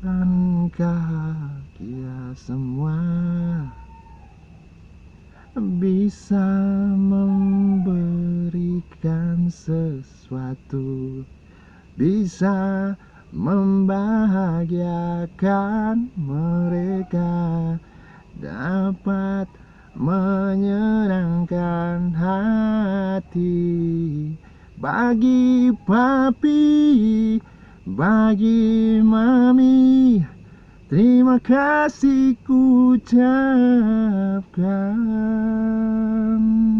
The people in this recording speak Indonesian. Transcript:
Bukankah semua. Bisa memberikan sesuatu. Bisa membahagiakan mereka. Dapat menyenangkan hati. Bagi papi, bagi mami Terima kasih ku ucapkan